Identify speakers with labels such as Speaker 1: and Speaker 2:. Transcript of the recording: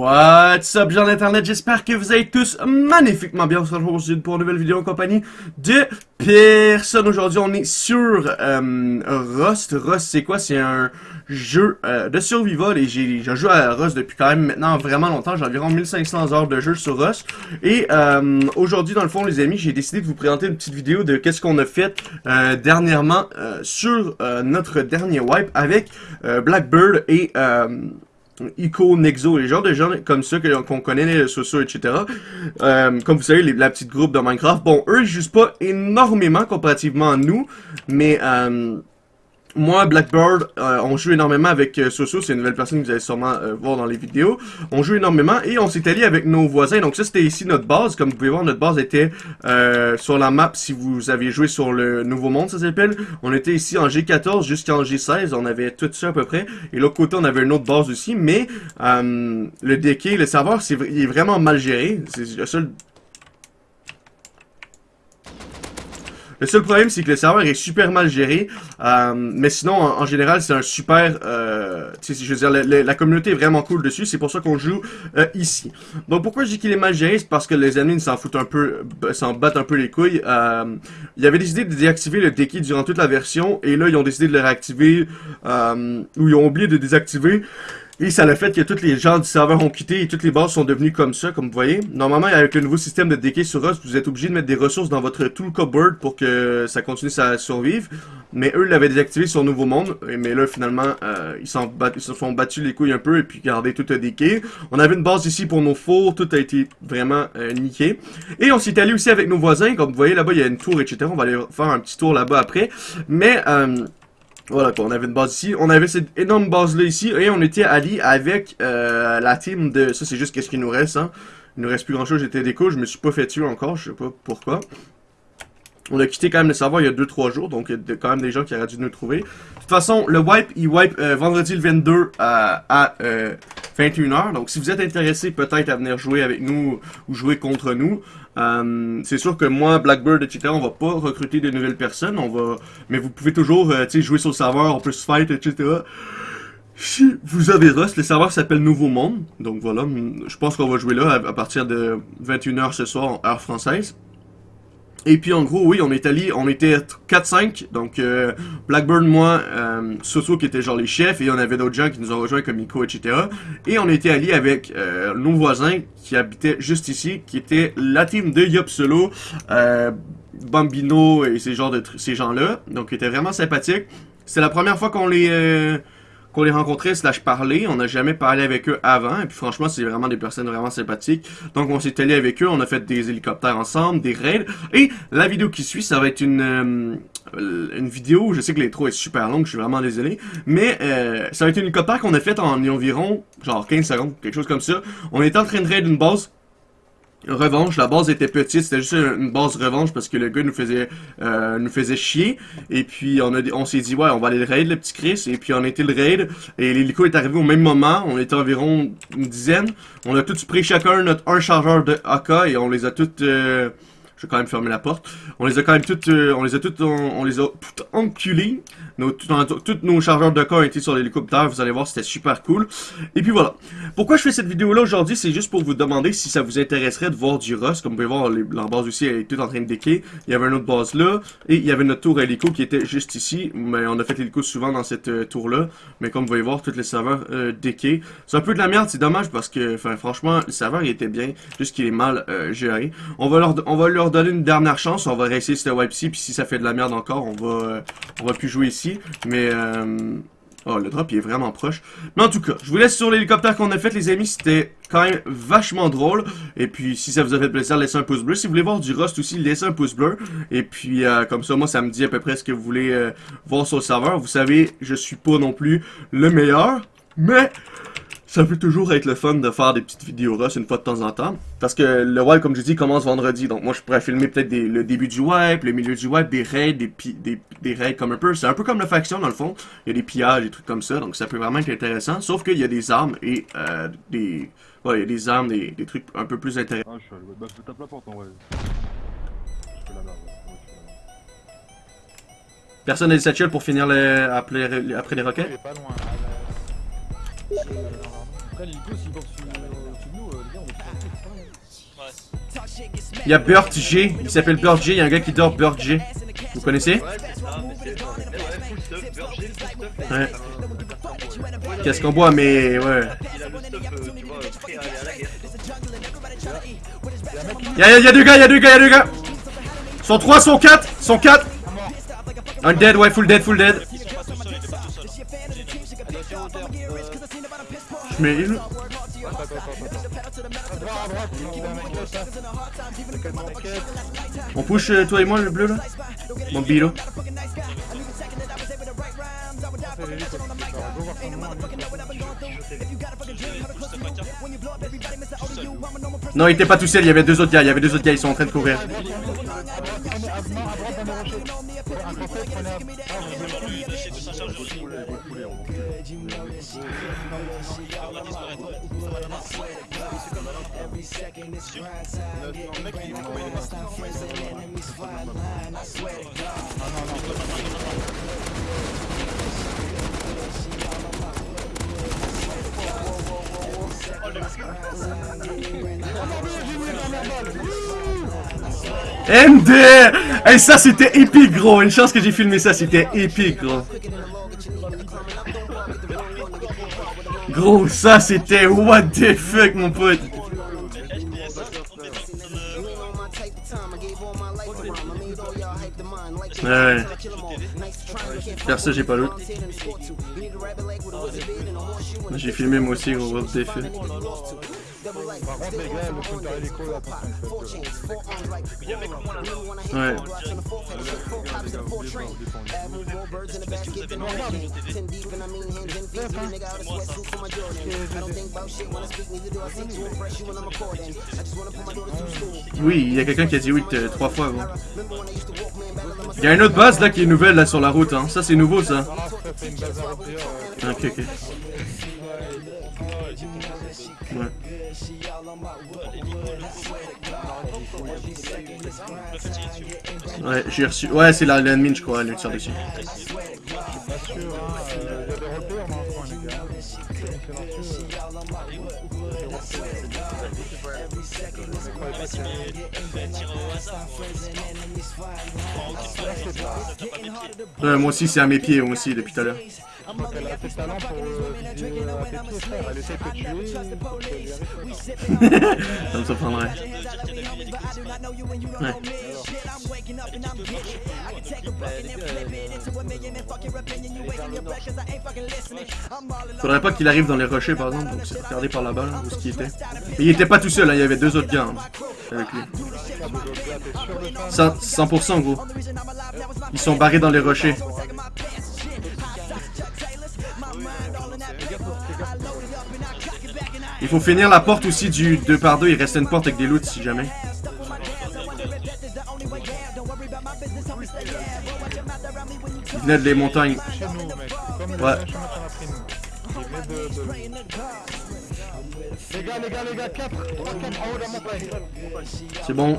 Speaker 1: What's up gens d'internet, j'espère que vous allez tous magnifiquement bien. On se retrouve aujourd'hui pour une nouvelle vidéo en compagnie de personne. Aujourd'hui on est sur euh, Rust. Rust c'est quoi? C'est un jeu euh, de survival et j'ai joué à Rust depuis quand même maintenant vraiment longtemps. J'ai environ 1500 heures de jeu sur Rust. Et euh, aujourd'hui dans le fond les amis, j'ai décidé de vous présenter une petite vidéo de qu'est-ce qu'on a fait euh, dernièrement euh, sur euh, notre dernier wipe avec Blackbird et... Ico, Nexo, les genres de gens comme ça qu'on connaît, les sociaux, etc. Euh, comme vous savez, la petite groupe de Minecraft, bon, eux, ils jouent pas énormément comparativement à nous, mais... Euh, moi, Blackbird, euh, on joue énormément avec euh, Soso, c'est une nouvelle personne que vous allez sûrement euh, voir dans les vidéos. On joue énormément et on s'est allié avec nos voisins. Donc ça, c'était ici notre base. Comme vous pouvez voir, notre base était euh, sur la map si vous avez joué sur le Nouveau Monde, ça s'appelle. On était ici en G14 jusqu'en G16. On avait tout ça à peu près. Et l'autre côté, on avait une autre base aussi. Mais le DK, le serveur, c'est il est vraiment mal géré. C'est le seul Le seul problème, c'est que le serveur est super mal géré. Euh, mais sinon, en, général, c'est un super... Euh, je veux dire, la, communauté est vraiment cool dessus. C'est pour ça qu'on joue euh, ici. Donc, pourquoi je dis qu'il est mal géré? C'est parce que les ennemis s'en foutent un peu, s'en battent un peu les couilles. Euh, ils avaient décidé de désactiver le Deki durant toute la version. Et là, ils ont décidé de le réactiver. Euh, ou ils ont oublié de désactiver. Et ça le fait que tous les gens du serveur ont quitté et toutes les bases sont devenues comme ça, comme vous voyez. Normalement, avec le nouveau système de decay sur Rust, vous êtes obligé de mettre des ressources dans votre tool cupboard pour que ça continue à survivre. Mais eux l'avaient désactivé sur Nouveau Monde. Mais là, finalement, euh, ils, ils se sont battus les couilles un peu et puis gardé tout a decay. On avait une base ici pour nos fours, tout a été vraiment euh, niqué. Et on s'est allé aussi avec nos voisins. Comme vous voyez, là-bas, il y a une tour, etc. On va aller faire un petit tour là-bas après. Mais... Euh, voilà quoi, on avait une base ici. On avait cette énorme base-là ici. Et on était alliés avec euh, la team de... Ça, c'est juste qu'est-ce qu'il nous reste, hein. Il nous reste plus grand-chose. J'étais déco. Je me suis pas fait tuer encore. Je sais pas pourquoi. On a quitté quand même le serveur il y a 2-3 jours. Donc, il y a quand même des gens qui auraient dû nous trouver. De toute façon, le wipe, il wipe euh, vendredi le 22 euh, à 21h. Donc, si vous êtes intéressé peut-être à venir jouer avec nous ou jouer contre nous, euh, c'est sûr que moi, Blackbird, etc., on va pas recruter de nouvelles personnes, on va, mais vous pouvez toujours, euh, jouer sur le serveur, on peut se fight, etc. Si vous avez Rust, le serveur s'appelle Nouveau Monde, donc voilà, je pense qu'on va jouer là à, partir de 21h ce soir, heure française. Et puis en gros, oui, on est on était 4-5, donc euh, Blackburn, moi, euh, Soso qui était genre les chefs, et on avait d'autres gens qui nous ont rejoints comme Nico, etc. Et on était allé avec euh, nos voisins qui habitaient juste ici, qui était la team de Yop Solo, euh, Bambino et ces, ces gens-là, donc qui étaient vraiment sympathiques. C'est la première fois qu'on les euh, qu'on les rencontrait slash parler. On n'a jamais parlé avec eux avant. Et puis franchement, c'est vraiment des personnes vraiment sympathiques. Donc on s'est allé avec eux, on a fait des hélicoptères ensemble, des raids. Et la vidéo qui suit, ça va être une, euh, une vidéo, je sais que l'intro est super longue, je suis vraiment désolé. Mais euh, ça va être une hélicoptère qu'on a fait en environ genre 15 secondes, quelque chose comme ça. On était en train de raid une base revanche. La base était petite, c'était juste une base revanche parce que le gars nous faisait euh, nous faisait chier. Et puis on a on s'est dit ouais on va aller le raid le petit Chris. Et puis on a été le raid et l'hélico est arrivé au même moment. On était environ une dizaine. On a tous pris chacun notre un chargeur de AK et on les a toutes euh, je vais quand même fermer la porte. On les a quand même toutes, euh, on les a toutes, on, les a toutes enculées. Nos, tous nos chargeurs de corps étaient sur l'hélicoptère. Vous allez voir, c'était super cool. Et puis voilà. Pourquoi je fais cette vidéo-là aujourd'hui, c'est juste pour vous demander si ça vous intéresserait de voir du Rust. Comme vous pouvez voir, la base aussi est toute en train de déquer. Il y avait une autre base là. Et il y avait notre tour hélico qui était juste ici. Mais on a fait l'hélico souvent dans cette euh, tour-là. Mais comme vous pouvez voir, tous les serveurs euh, C'est un peu de la merde, c'est dommage parce que, franchement, le serveur il était bien. Juste qu'il est mal euh, géré. On va leur, on va leur donner une dernière chance. On va réessayer cette wipe-ci. Puis si ça fait de la merde encore, on va, euh, on va plus jouer ici. Mais, euh... oh, le drop, il est vraiment proche. Mais en tout cas, je vous laisse sur l'hélicoptère qu'on a fait, les amis. C'était quand même vachement drôle. Et puis, si ça vous a fait plaisir, laissez un pouce bleu. Si vous voulez voir du Rust aussi, laissez un pouce bleu. Et puis, euh, comme ça, moi, ça me dit à peu près ce que vous voulez euh, voir sur le serveur. Vous savez, je suis pas non plus le meilleur. Mais ça peut toujours être le fun de faire des petites vidéos Rust une fois de temps en temps. Parce que le wipe, comme je dis, commence vendredi. Donc moi, je pourrais filmer peut-être le début du wipe, le milieu du wipe, des raids, des, des, des raids comme un peu. C'est un peu comme la faction, dans le fond. Il y a des pillages, des trucs comme ça. Donc ça peut vraiment être intéressant. Sauf qu'il y a des armes et euh, des... Ouais, il y a des armes, des, des trucs un peu plus intéressants. Ah, je suis bah, je tape la porte en vrai. Personne n'a des satchels pour finir les, après, les, après les roquettes? Pas loin.
Speaker 2: Euh, grave.
Speaker 1: Il y a Burt G, il s'appelle Burt G, il y a un gars qui dort Burt G. Vous connaissez?
Speaker 3: Ouais. Ouais, full full.
Speaker 1: Ouais.
Speaker 3: Euh,
Speaker 1: Qu'est-ce qu'on boit, mais ouais.
Speaker 3: Il a le stuff, euh, tu vois, prêt à aller à la guerre.
Speaker 1: Y'a y a, y a deux gars, y'a deux gars, y'a deux gars. Sont trois, sont quatre, sont quatre. Un dead, ouais, full dead, On push euh, toi et moi le bleu là Mon bilo. Non, il était pas tout seul, il y avait deux autres gars, il y avait deux autres gars, ils sont en train de courir. MD Et ça c'était épique gros, une chance que j'ai filmé ça, c'était épique gros. Gros, ça c'était what the fuck mon pote. Ouais, ça j'ai pas l'autre. J'ai filmé moi aussi gros, what the fuck. Oui, il y a quelqu'un qui a dit oui trois fois gros. Il y a une autre base là qui est nouvelle là sur la route hein. Ça c'est nouveau ça.
Speaker 4: Ah, ça
Speaker 1: Ouais, j'ai reçu. Ouais, c'est la l'admin, je crois, elle tire dessus. Ouais, moi aussi, c'est à mes pieds, moi aussi, depuis tout à l'heure.
Speaker 4: A assez de talent pour euh. Elle essaie de tuer.
Speaker 1: Ça me surprendrait. Ouais. Faudrait pas qu'il arrive dans les rochers, par exemple, donc c'est regardé par là-bas, là, où ce qu'il était. Mais il était pas tout seul, hein, il y avait deux autres gars hein, avec lui. Ça, 100% gros. Ils sont barrés dans les rochers. Il faut finir la porte aussi du 2 par 2 il reste une porte avec des loots si jamais. Il venait montagnes. Ouais.
Speaker 4: de. Les gars, les gars, les gars, 4, 3, 4 en haut de la montagne.
Speaker 1: C'est bon.